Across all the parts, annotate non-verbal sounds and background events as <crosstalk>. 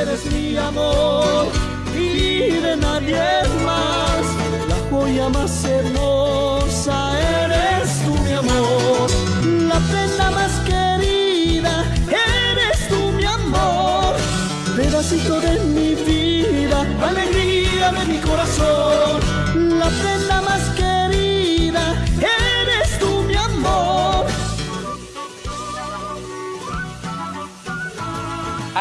Eres mi amor y de nadie más. La joya más hermosa eres tú, mi amor. La prenda más querida eres tú, mi amor. Pedacito de mi vida, alegría de mi corazón. La prenda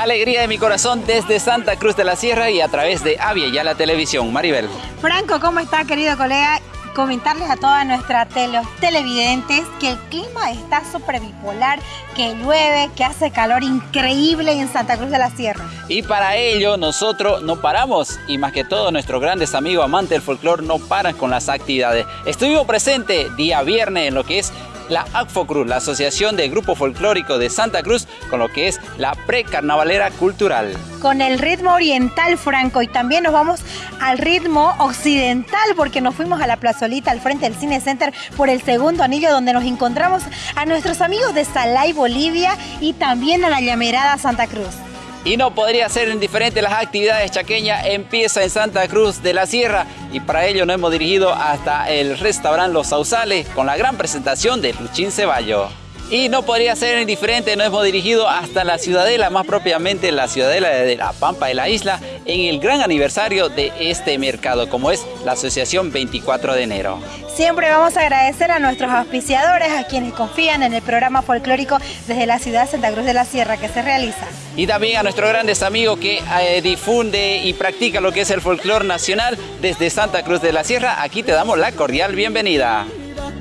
Alegría de mi corazón desde Santa Cruz de la Sierra y a través de Avia ya la televisión. Maribel. Franco, ¿cómo está, querido colega? Comentarles a todas nuestras tele televidentes que el clima está súper bipolar, que llueve, que hace calor increíble en Santa Cruz de la Sierra. Y para ello nosotros no paramos y más que todo nuestros grandes amigos amantes del folclore no paran con las actividades. Estuvimos presentes día viernes en lo que es la ACFOCRUZ, la Asociación de Grupo Folclórico de Santa Cruz, con lo que es la precarnavalera cultural. Con el ritmo oriental, Franco, y también nos vamos al ritmo occidental, porque nos fuimos a la plazolita al frente del Cine Center por el segundo anillo, donde nos encontramos a nuestros amigos de Salay, Bolivia, y también a la llamerada Santa Cruz. Y no podría ser indiferente las actividades chaqueñas empieza en Santa Cruz de la Sierra y para ello nos hemos dirigido hasta el restaurante Los Sausales con la gran presentación de Luchín Ceballo. Y no podría ser indiferente, nos hemos dirigido hasta la Ciudadela, más propiamente la Ciudadela de la Pampa de la Isla, en el gran aniversario de este mercado, como es la Asociación 24 de enero. Siempre vamos a agradecer a nuestros auspiciadores, a quienes confían en el programa folclórico desde la ciudad de Santa Cruz de la Sierra que se realiza. Y también a nuestros grandes amigos que eh, difunde y practica lo que es el folclore nacional desde Santa Cruz de la Sierra. Aquí te damos la cordial bienvenida.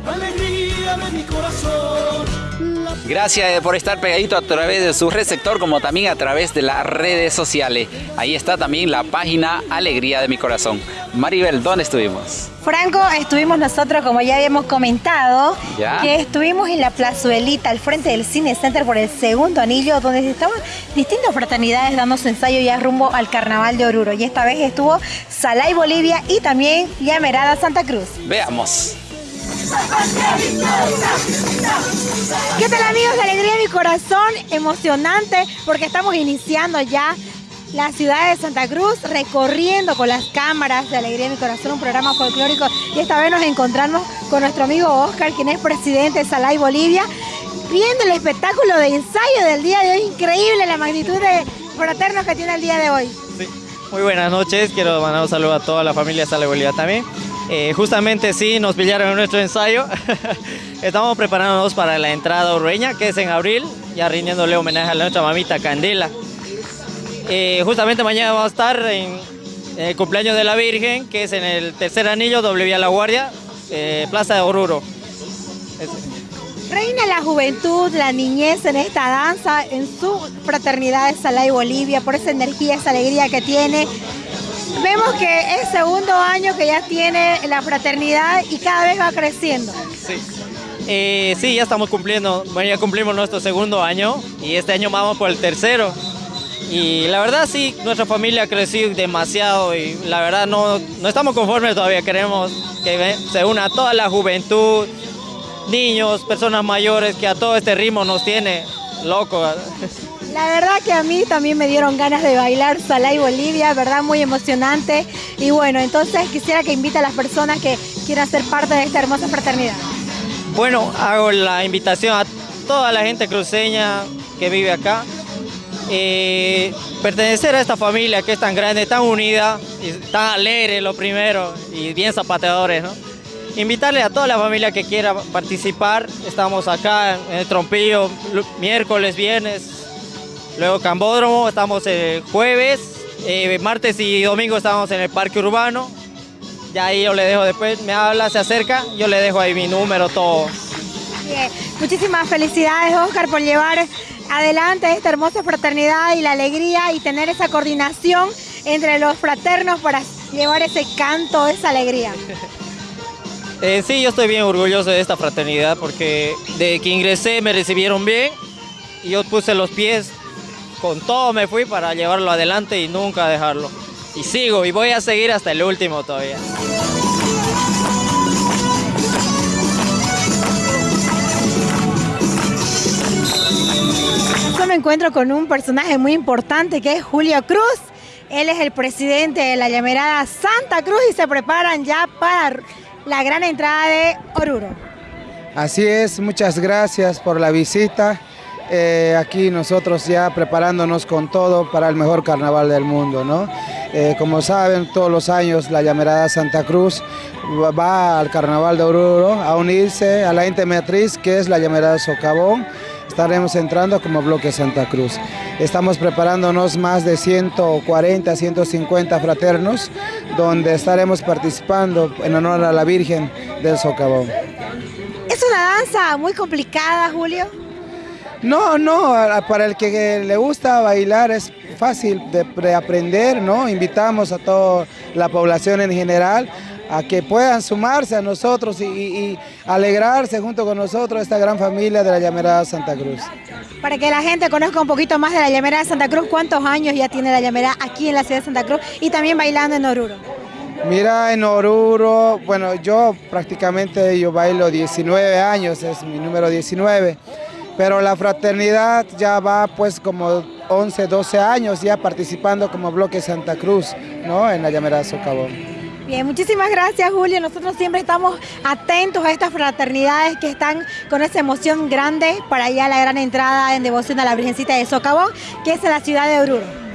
Alegría de mi corazón. Gracias eh, por estar pegadito a través de su receptor como también a través de las redes sociales. Ahí está también la página Alegría de mi Corazón. Maribel, ¿dónde estuvimos? Franco, estuvimos nosotros, como ya habíamos comentado, ¿Ya? que estuvimos en la plazuelita al frente del Cine Center por el segundo anillo, donde estaban distintas fraternidades dando su ensayo ya rumbo al Carnaval de Oruro. Y esta vez estuvo Salay Bolivia y también Llamerada Santa Cruz. Veamos. ¿Qué tal amigos de Alegría de mi Corazón? Emocionante porque estamos iniciando ya la ciudad de Santa Cruz recorriendo con las cámaras de Alegría de mi Corazón un programa folclórico y esta vez nos encontramos con nuestro amigo Oscar, quien es presidente de Salay Bolivia, viendo el espectáculo de ensayo del día de hoy. Increíble la magnitud de fraternos que tiene el día de hoy. Muy buenas noches, quiero mandar un saludo a toda la familia Sale Bolivia también. Eh, justamente sí, nos pillaron en nuestro ensayo. <laughs> Estamos preparándonos para la entrada urreña, que es en abril, ya rindiéndole homenaje a nuestra mamita Candela. Eh, justamente mañana vamos a estar en, el cumpleaños de la Virgen, que es en el tercer anillo, doble vía La Guardia, eh, Plaza de Oruro. Reina la juventud, la niñez en esta danza, en su fraternidad de Salay Bolivia, por esa energía, esa alegría que tiene. Vemos que es segundo año que ya tiene la fraternidad y cada vez va creciendo. Sí. Eh, sí, ya estamos cumpliendo, bueno, ya cumplimos nuestro segundo año y este año vamos por el tercero. Y la verdad sí, nuestra familia ha crecido demasiado y la verdad no, no estamos conformes todavía, queremos que se una toda la juventud, niños, personas mayores, que a todo este ritmo nos tiene locos. La verdad que a mí también me dieron ganas de bailar Salay Bolivia, verdad muy emocionante. Y bueno, entonces quisiera que invite a las personas que quieran ser parte de esta hermosa fraternidad. Bueno, hago la invitación a toda la gente cruceña que vive acá. eh, pertenecer a esta familia que es tan grande, tan unida, tan alegre lo primero y bien zapateadores, ¿no? Invitarle a toda la familia que quiera participar. Estamos acá en el Trompillo miércoles, viernes, luego Cambódromo, estamos el jueves, eh, martes y domingo estamos en el Parque Urbano. Ya ahí yo le dejo después, me habla, se acerca, yo le dejo ahí mi número, todo. Bien, Muchísimas felicidades, Oscar, por llevar adelante esta hermosa fraternidad y la alegría y tener esa coordinación entre los fraternos para llevar ese canto, esa alegría. <laughs> Eh, sí, yo estoy bien orgulloso de esta fraternidad porque de que ingresé me recibieron bien y yo puse los pies, con todo me fui para llevarlo adelante y nunca dejarlo. Y sigo y voy a seguir hasta el último todavía. hoy me encuentro con un personaje muy importante que es Julio Cruz. Él es el presidente de la llamerada Santa Cruz y se preparan ya para la gran entrada de Oruro. Así es, muchas gracias por la visita. Eh, aquí nosotros ya preparándonos con todo para el mejor carnaval del mundo, ¿no? Eh, como saben, todos los años la llamerada Santa Cruz va al carnaval de Oruro a unirse a la ente matriz que es la llamerada Socavón estaremos entrando como bloque Santa Cruz. Estamos preparándonos más de 140, 150 fraternos, donde estaremos participando en honor a la Virgen del Socavón. ¿Es una danza muy complicada, Julio? No, no, para el que le gusta bailar es fácil de aprender, ¿no? Invitamos a toda la población en general a que puedan sumarse a nosotros y, alegrarse junto con nosotros esta gran familia de la Llamerada Santa Cruz. Para que la gente conozca un poquito más de la Llamerada Santa Cruz, ¿cuántos años ya tiene la Llamerada aquí en la ciudad de Santa Cruz y también bailando en Oruro? Mira, en Oruro, bueno, yo prácticamente yo bailo 19 años, es mi número 19, pero la fraternidad ya va pues como 11, 12 años ya participando como bloque Santa Cruz, ¿no? En la Llamerada Socavón. Bien, muchísimas gracias Julio. Nosotros siempre estamos atentos a estas fraternidades que están con esa emoción grande para allá la gran entrada en devoción a la Virgencita de Socavón, que es en la ciudad de Oruro.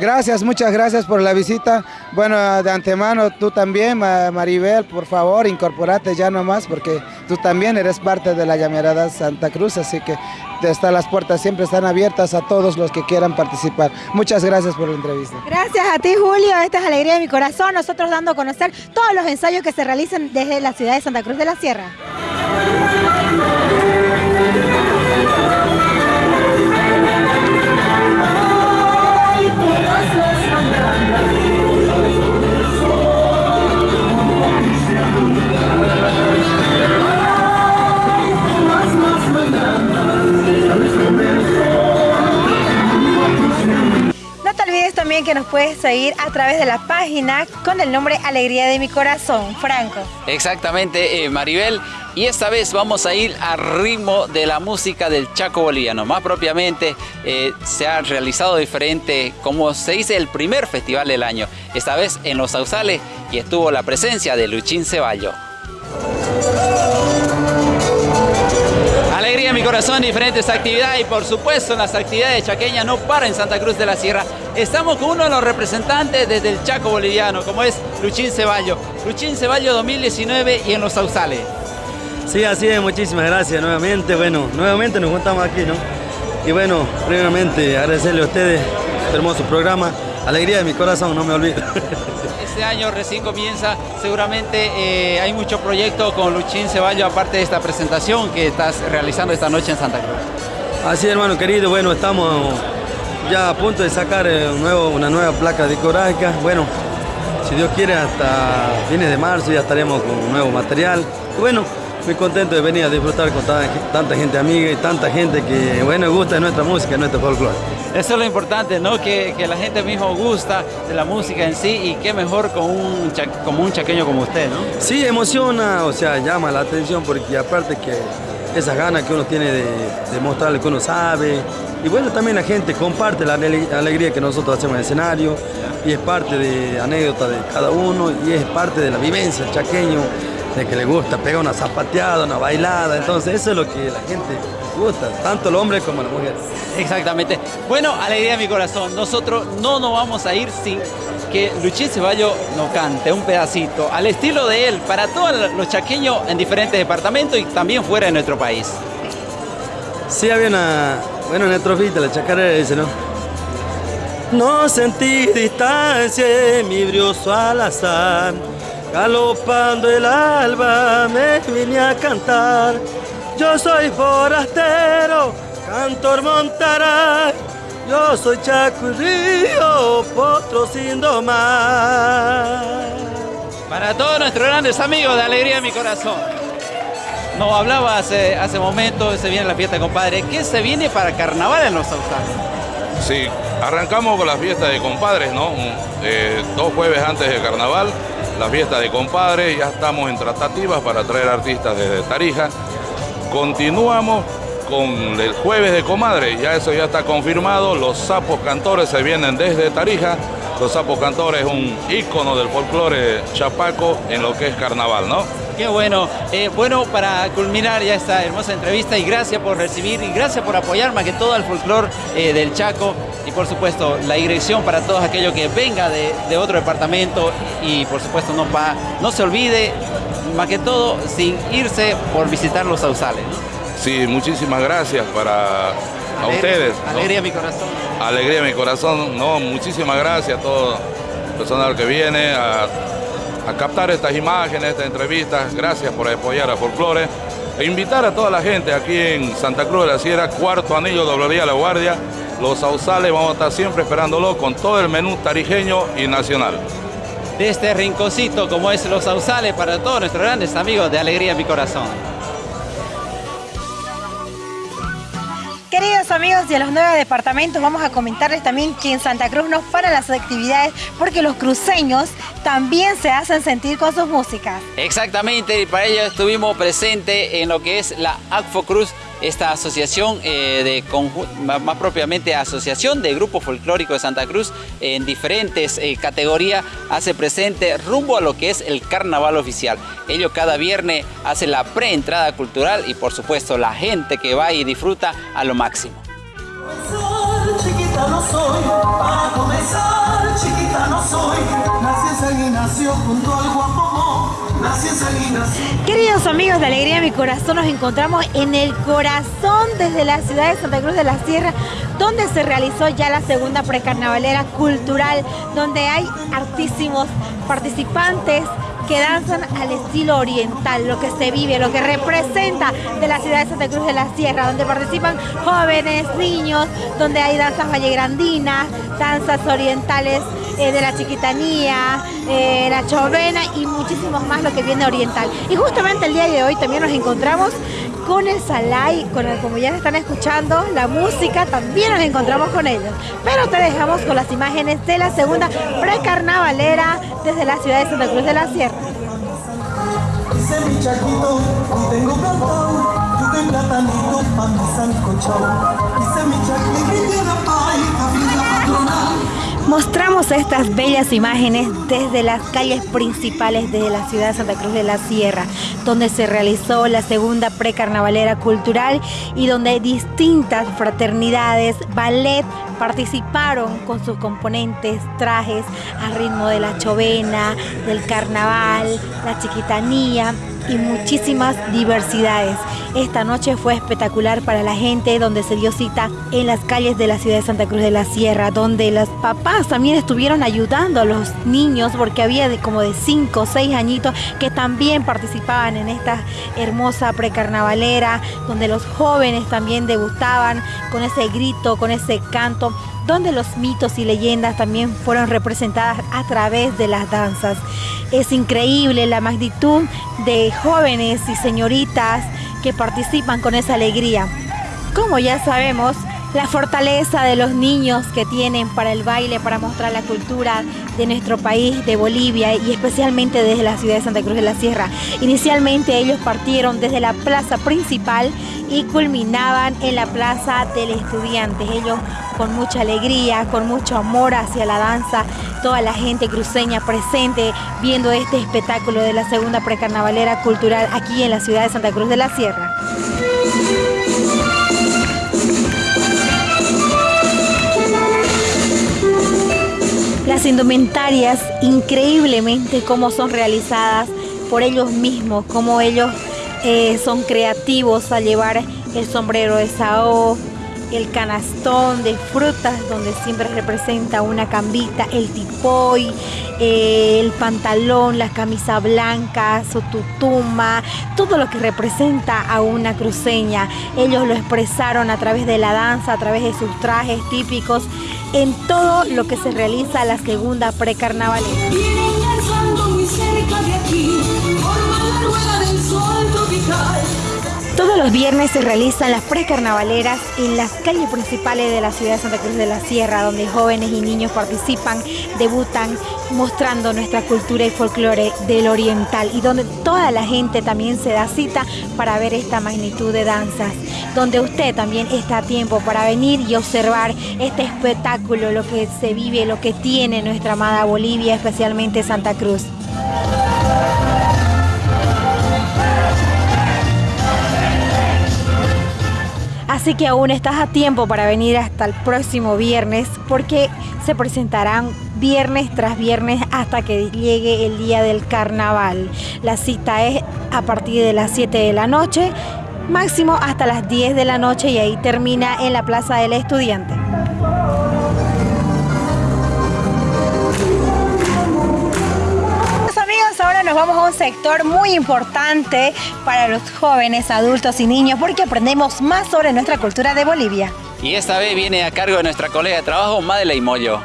Gracias, muchas gracias por la visita. Bueno, de antemano tú también, Maribel, por favor, incorporate ya nomás porque tú también eres parte de la llamerada Santa Cruz, así que las puertas siempre están abiertas a todos los que quieran participar. Muchas gracias por la entrevista. Gracias a ti, Julio. Esta es alegría de mi corazón. Nosotros dando a conocer todos los ensayos que se realizan desde la ciudad de Santa Cruz de la Sierra. Seguir a través de la página con el nombre Alegría de mi Corazón, Franco. Exactamente, eh, Maribel. Y esta vez vamos a ir al ritmo de la música del Chaco Boliviano. Más propiamente, eh, se ha realizado diferente, como se dice, el primer festival del año. Esta vez en Los Sausales y estuvo la presencia de Luchín Ceballo. Corazón, diferentes actividades y por supuesto las actividades chaqueñas no para en Santa Cruz de la Sierra. Estamos con uno de los representantes desde el Chaco boliviano, como es Luchín Ceballo. Luchín Ceballo 2019 y en Los Sausales. Sí, así es, muchísimas gracias nuevamente. Bueno, nuevamente nos juntamos aquí, ¿no? Y bueno, primeramente agradecerle a ustedes este hermoso programa. Alegría de mi corazón, no me olvido. <laughs> Este año recién comienza, seguramente eh, hay mucho proyecto con Luchín Ceballo, aparte de esta presentación que estás realizando esta noche en Santa Cruz. Así hermano querido, bueno, estamos ya a punto de sacar eh, un nuevo, una nueva placa discográfica. Bueno, si Dios quiere, hasta fines de marzo ya estaremos con un nuevo material. Bueno, muy contento de venir a disfrutar con tanta, gente amiga y tanta gente que, bueno, gusta de nuestra música, de nuestro folclore. Eso es lo importante, ¿no? Que, la gente mismo gusta de la música en sí y qué mejor con un, como un chaqueño como usted, ¿no? Sí, emociona, o sea, llama la atención porque aparte que esas ganas que uno tiene de, de mostrarle que uno sabe, y bueno, también la gente comparte la alegría que nosotros hacemos en el escenario y es parte de anécdota de cada uno y es parte de la vivencia chaqueño de que le gusta pegar una zapateada, una bailada, entonces eso es lo que la gente gusta, tanto el hombre como la mujer. Exactamente. Bueno, alegría de mi corazón, nosotros no nos vamos a ir sin que Luchín Ceballo nos cante un pedacito al estilo de él para todos los chaqueños en diferentes departamentos y también fuera de nuestro país. Sí, había una, bueno, una estrofita, la chacarera dice, ¿no? No sentí distancia mi brioso azar Galopando el alba me vine a cantar. Yo soy forastero, cantor montará. Yo soy Chaco y Río, potro sin domar. Para todos nuestros grandes amigos de Alegría de mi Corazón. Nos hablaba hace, hace momento, se viene la fiesta, compadre. ¿Qué se viene para carnaval en los Sausales? Sí, arrancamos con la fiesta de compadres, ¿no? Eh, dos jueves antes del carnaval la fiesta de compadres, ya estamos en tratativas para traer artistas desde Tarija. Continuamos con el jueves de comadre, ya eso ya está confirmado, los sapos cantores se vienen desde Tarija, los sapos cantores es un ícono del folclore chapaco en lo que es carnaval, ¿no? Qué bueno. Eh, bueno, para culminar ya esta hermosa entrevista y gracias por recibir y gracias por apoyar más que todo al folclore eh, del Chaco y por supuesto la dirección para todos aquellos que venga de, otro departamento y por supuesto no, pa, no se olvide más que todo sin irse por visitar los sausales. Sí, muchísimas gracias para a ustedes. Alegría mi corazón. Alegría mi corazón, no, muchísimas gracias a todo el personal que viene, a a captar estas imágenes, estas entrevistas. Gracias por apoyar a Folklore. E invitar a toda la gente aquí en Santa Cruz de la Sierra, cuarto anillo, doble La Guardia. Los sausales vamos a estar siempre esperándolo con todo el menú tarijeño y nacional. De este rinconcito como es Los Sausales para todos nuestros grandes amigos de Alegría en mi Corazón. Queridos amigos de los nueve departamentos, vamos a comentarles también que en Santa Cruz no paran las actividades porque los cruceños también se hacen sentir con sus músicas. Exactamente, y para ello estuvimos presentes en lo que es la ACFO Cruz esta asociación, eh, de más propiamente Asociación de Grupo Folclórico de Santa Cruz, en diferentes eh, categorías, hace presente rumbo a lo que es el carnaval oficial. Ellos cada viernes hace la preentrada cultural y por supuesto la gente que va y disfruta a lo máximo. Queridos amigos de Alegría de mi Corazón, nos encontramos en el corazón desde la ciudad de Santa Cruz de la Sierra, donde se realizó ya la segunda precarnavalera cultural, donde hay artísimos participantes que danzan al estilo oriental, lo que se vive, lo que representa de la ciudad de Santa Cruz de la Sierra, donde participan jóvenes, niños, donde hay danzas vallegrandinas, danzas orientales eh, de la chiquitanía, eh, la chovena y muchísimos más lo que viene oriental. Y justamente el día de hoy también nos encontramos con el Salai, con el, como ya están escuchando, la música, también nos encontramos con ellos. Pero te dejamos con las imágenes de la segunda precarnavalera desde la ciudad de Santa Cruz de la Sierra. Mostramos estas bellas imágenes desde las calles principales de la ciudad de Santa Cruz de la Sierra, donde se realizó la segunda precarnavalera cultural y donde distintas fraternidades, ballet, participaron con sus componentes, trajes al ritmo de la chovena, del carnaval, la chiquitanía y muchísimas diversidades. Esta noche fue espectacular para la gente donde se dio cita en las calles de la ciudad de Santa Cruz de la Sierra, donde los papás también estuvieron ayudando a los niños porque había de como de 5 o 6 añitos que también participaban en esta hermosa precarnavalera, donde los jóvenes también debutaban con ese grito, con ese canto donde los mitos y leyendas también fueron representadas a través de las danzas. Es increíble la magnitud de jóvenes y señoritas que participan con esa alegría. Como ya sabemos, la fortaleza de los niños que tienen para el baile, para mostrar la cultura de nuestro país, de Bolivia y especialmente desde la ciudad de Santa Cruz de la Sierra. Inicialmente ellos partieron desde la plaza principal y culminaban en la plaza del estudiante. Ellos con mucha alegría, con mucho amor hacia la danza, toda la gente cruceña presente viendo este espectáculo de la segunda precarnavalera cultural aquí en la ciudad de Santa Cruz de la Sierra. Las indumentarias, increíblemente cómo son realizadas por ellos mismos, cómo ellos eh, son creativos al llevar el sombrero de Sao, el canastón de frutas donde siempre representa una cambita, el tipoy, eh, el pantalón, la camisa blanca, su tutuma, todo lo que representa a una cruceña. Ellos lo expresaron a través de la danza, a través de sus trajes típicos, en todo lo que se realiza la segunda precarnavalera. Todos los viernes se realizan las precarnavaleras en las calles principales de la ciudad de Santa Cruz de la Sierra, donde jóvenes y niños participan, debutan, mostrando nuestra cultura y folclore del oriental y donde toda la gente también se da cita para ver esta magnitud de danzas, donde usted también está a tiempo para venir y observar este espectáculo, lo que se vive, lo que tiene nuestra amada Bolivia, especialmente Santa Cruz. Así que aún estás a tiempo para venir hasta el próximo viernes porque se presentarán viernes tras viernes hasta que llegue el día del carnaval. La cita es a partir de las 7 de la noche, máximo hasta las 10 de la noche y ahí termina en la Plaza del Estudiante. Nos vamos a un sector muy importante para los jóvenes, adultos y niños porque aprendemos más sobre nuestra cultura de Bolivia. Y esta vez viene a cargo de nuestra colega de trabajo, Madeleine Moyo.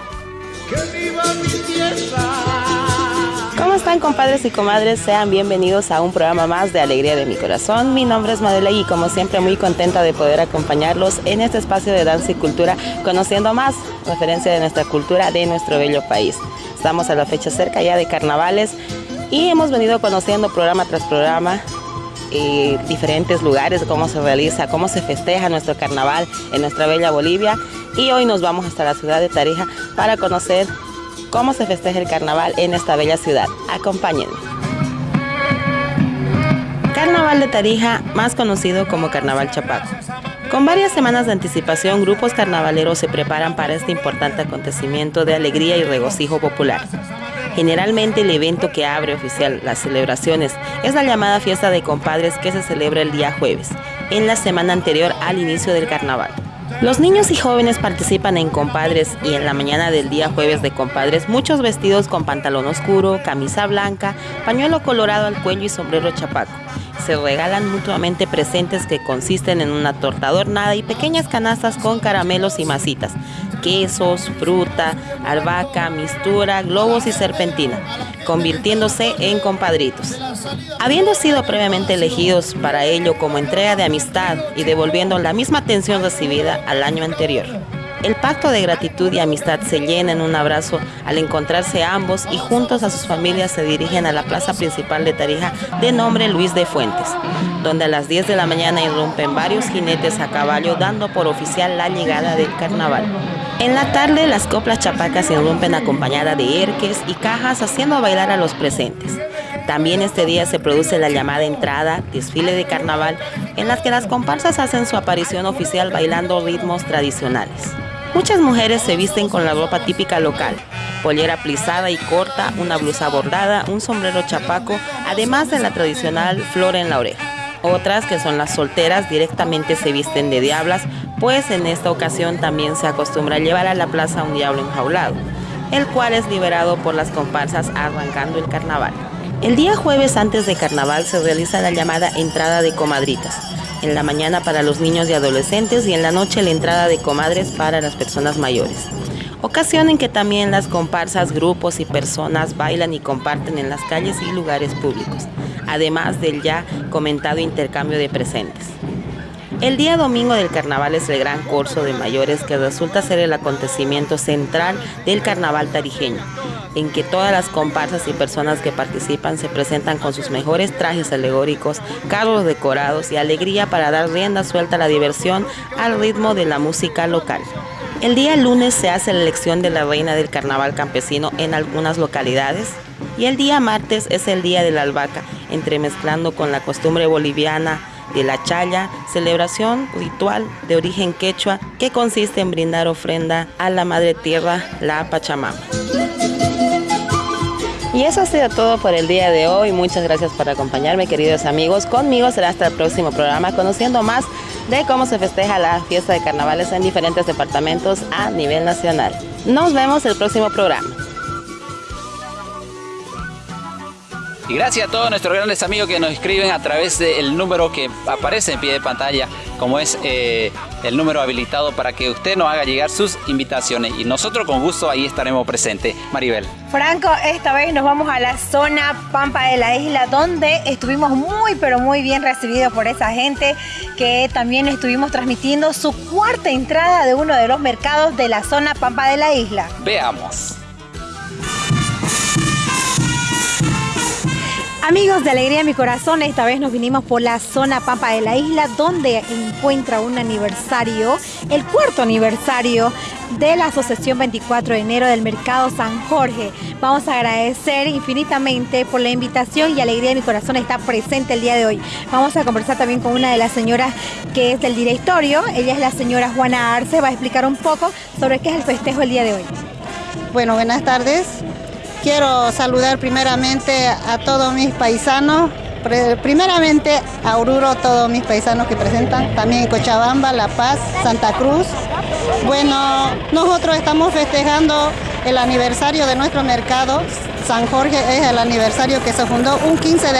¿Cómo están compadres y comadres? Sean bienvenidos a un programa más de Alegría de mi Corazón. Mi nombre es Madeleine y como siempre muy contenta de poder acompañarlos en este espacio de danza y cultura, conociendo más referencia de nuestra cultura de nuestro bello país. Estamos a la fecha cerca ya de carnavales y hemos venido conociendo programa tras programa eh, diferentes lugares, cómo se realiza, cómo se festeja nuestro carnaval en nuestra bella Bolivia. Y hoy nos vamos hasta la ciudad de Tarija para conocer cómo se festeja el carnaval en esta bella ciudad. Acompáñenme. Carnaval de Tarija, más conocido como Carnaval Chapaco. Con varias semanas de anticipación, grupos carnavaleros se preparan para este importante acontecimiento de alegría y regocijo popular. Generalmente el evento que abre oficial las celebraciones es la llamada fiesta de compadres que se celebra el día jueves, en la semana anterior al inicio del carnaval. Los niños y jóvenes participan en compadres y en la mañana del día jueves de compadres muchos vestidos con pantalón oscuro, camisa blanca, pañuelo colorado al cuello y sombrero chapaco se regalan mutuamente presentes que consisten en una torta adornada y pequeñas canastas con caramelos y masitas, quesos, fruta, albahaca, mistura, globos y serpentina, convirtiéndose en compadritos. Habiendo sido previamente elegidos para ello como entrega de amistad y devolviendo la misma atención recibida al año anterior. El pacto de gratitud y amistad se llena en un abrazo al encontrarse ambos y juntos a sus familias se dirigen a la plaza principal de Tarija de nombre Luis de Fuentes, donde a las 10 de la mañana irrumpen varios jinetes a caballo dando por oficial la llegada del carnaval. En la tarde las coplas chapacas irrumpen acompañada de erques y cajas haciendo bailar a los presentes. También este día se produce la llamada entrada, desfile de carnaval, en las que las comparsas hacen su aparición oficial bailando ritmos tradicionales. Muchas mujeres se visten con la ropa típica local, pollera plisada y corta, una blusa bordada, un sombrero chapaco, además de la tradicional flor en la oreja. Otras, que son las solteras, directamente se visten de diablas, pues en esta ocasión también se acostumbra llevar a la plaza un diablo enjaulado, el cual es liberado por las comparsas arrancando el carnaval. El día jueves antes de carnaval se realiza la llamada entrada de comadritas, en la mañana para los niños y adolescentes y en la noche la entrada de comadres para las personas mayores. Ocasión en que también las comparsas, grupos y personas bailan y comparten en las calles y lugares públicos, además del ya comentado intercambio de presentes. El día domingo del carnaval es el gran curso de mayores que resulta ser el acontecimiento central del carnaval tarijeño, en que todas las comparsas y personas que participan se presentan con sus mejores trajes alegóricos, carros decorados y alegría para dar rienda suelta a la diversión al ritmo de la música local. El día lunes se hace la elección de la reina del carnaval campesino en algunas localidades y el día martes es el día de la albahaca, entremezclando con la costumbre boliviana de la chaya, celebración ritual de origen quechua que consiste en brindar ofrenda a la madre tierra, la Pachamama. Y eso ha sido todo por el día de hoy. Muchas gracias por acompañarme, queridos amigos. Conmigo será hasta el próximo programa, conociendo más de cómo se festeja la fiesta de carnavales en diferentes departamentos a nivel nacional. Nos vemos el próximo programa. Y gracias a todos nuestros grandes amigos que nos escriben a través del número que aparece en pie de pantalla, como es eh, el número habilitado para que usted nos haga llegar sus invitaciones. Y nosotros con gusto ahí estaremos presentes. Maribel. Franco, esta vez nos vamos a la zona Pampa de la Isla, donde estuvimos muy, pero muy bien recibidos por esa gente que también estuvimos transmitiendo su cuarta entrada de uno de los mercados de la zona Pampa de la Isla. Veamos. Amigos de Alegría de mi Corazón, esta vez nos vinimos por la zona Pampa de la isla, donde encuentra un aniversario, el cuarto aniversario de la Asociación 24 de enero del Mercado San Jorge. Vamos a agradecer infinitamente por la invitación y Alegría de mi Corazón está presente el día de hoy. Vamos a conversar también con una de las señoras que es del directorio, ella es la señora Juana Arce, va a explicar un poco sobre qué es el festejo el día de hoy. Bueno, buenas tardes. Quiero saludar primeramente a todos mis paisanos, primeramente a Oruro, todos mis paisanos que presentan, también Cochabamba, La Paz, Santa Cruz. Bueno, nosotros estamos festejando el aniversario de nuestro mercado. San Jorge es el aniversario que se fundó un 15 de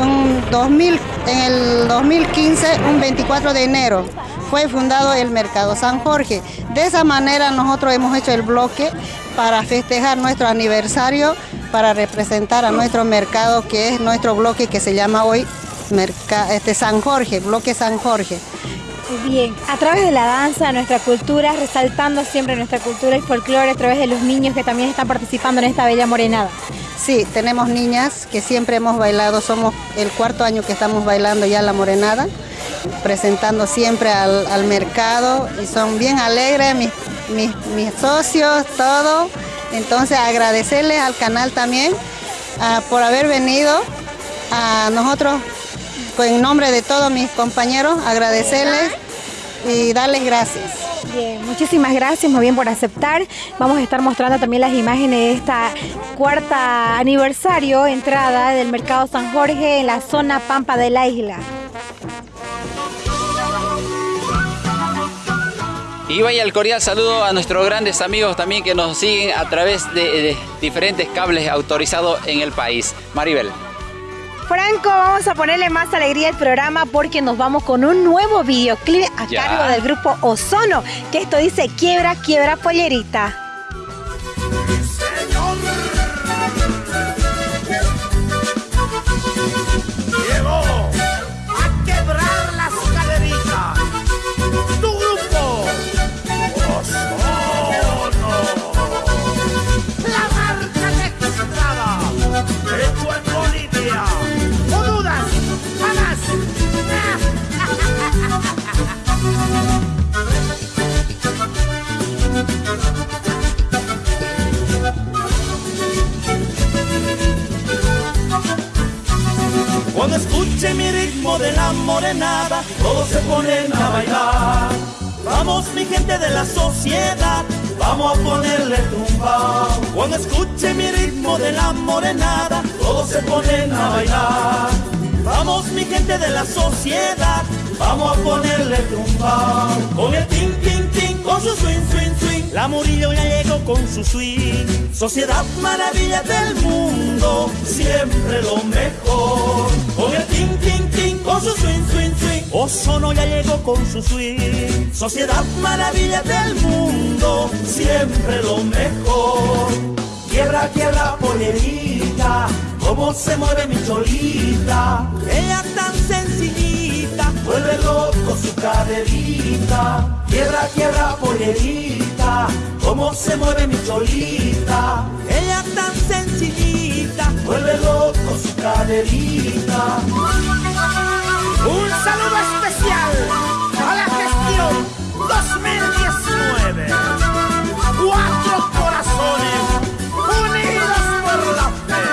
un 2000, en el 2015, un 24 de enero fue fundado el Mercado San Jorge. De esa manera nosotros hemos hecho el bloque para festejar nuestro aniversario, para representar a nuestro mercado, que es nuestro bloque que se llama hoy este San Jorge, bloque San Jorge. Bien, a través de la danza, nuestra cultura, resaltando siempre nuestra cultura y folclore a través de los niños que también están participando en esta bella morenada. Sí, tenemos niñas que siempre hemos bailado, somos el cuarto año que estamos bailando ya la morenada, presentando siempre al, mercado y son bien alegres mis, mis, socios, todo. Entonces agradecerles al canal también ah, por haber venido a nosotros, en nombre de todos mis compañeros, agradecerles y darles gracias. Bien, muchísimas gracias muy bien por aceptar. Vamos a estar mostrando también las imágenes de esta cuarta aniversario entrada del Mercado San Jorge en la zona Pampa de la isla. Y vaya el cordial saludo a nuestros grandes amigos también que nos siguen a través de, de diferentes cables autorizados en el país. Maribel. Franco, vamos a ponerle más alegría al programa porque nos vamos con un nuevo videoclip a cargo del grupo Ozono, que esto dice quiebra, quiebra pollerita. Morenada, todos se ponen a bailar. Vamos mi gente de la sociedad, vamos a ponerle tumba. Cuando escuche mi ritmo de la morenada, todos se ponen a bailar. Vamos mi gente de la sociedad, vamos a ponerle tumba. Con el tin tin tin, con su swing swing swing. La Murillo ya llegó con su swing. Sociedad maravilla del mundo, siempre lo mejor. Con el tin tin tin, con su swing swing swing. Ozono ya llegó con su swing. Sociedad maravilla del mundo, siempre lo mejor. Quiebra, quiebra, pollerita, cómo se mueve mi cholita. Ella tan sencillita, vuelve loco su caderita. Quiebra, quiebra, pollerita, cómo se mueve mi cholita. Ella tan sencillita, vuelve loco su caderita. Un saludo especial a la gestión 2019. Cuatro corazones unidos por la fe.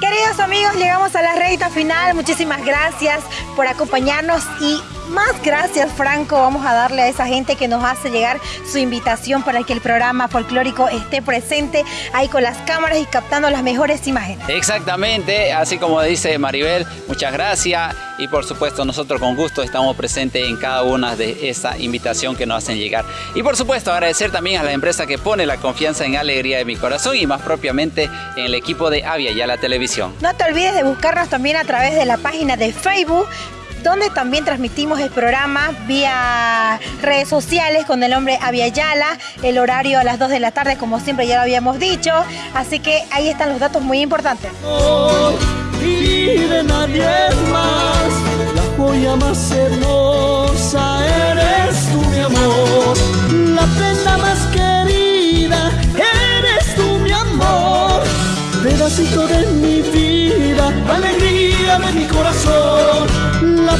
Queridos amigos, llegamos a la recta final. Muchísimas gracias por acompañarnos y Más gracias, Franco. Vamos a darle a esa gente que nos hace llegar su invitación para que el programa folclórico esté presente ahí con las cámaras y captando las mejores imágenes. Exactamente, así como dice Maribel, muchas gracias y por supuesto nosotros con gusto estamos presentes en cada una de esa invitación que nos hacen llegar. Y por supuesto agradecer también a la empresa que pone la confianza en Alegría de mi Corazón y más propiamente en el equipo de Avia y a la televisión. No te olvides de buscarnos también a través de la página de Facebook donde también transmitimos el programa vía redes sociales con el nombre Aviala, el horario a las 2 de la tarde, como siempre ya lo habíamos dicho. Así que ahí están los datos muy importantes. Y de nadie más, la joya más hermosa eres tú, mi amor. La prenda más querida eres tú, mi amor. Pedacito de mi vida, alegría llave en mi corazón, la